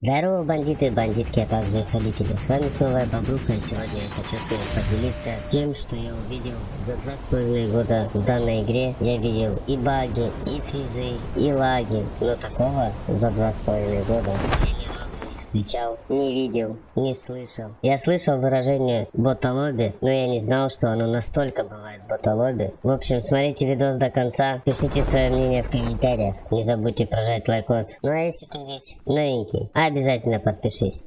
Здорово, бандиты и бандитки, а также их родители. С вами снова я Бобруха, и сегодня я хочу с вами поделиться тем, что я увидел за два с половиной года в данной игре. Я видел и баги, и фризы, и лаги, но такого за два с половиной года я ни разу не встречал, не видел, не слышал. Я слышал выражение ботолоби, но я не знал, что оно настолько бывает ботолоби. В общем, смотрите видос до конца, пишите свое мнение в комментариях, не забудьте прожать лайкос. Ну а если ты здесь новенький, обязательно подпишись.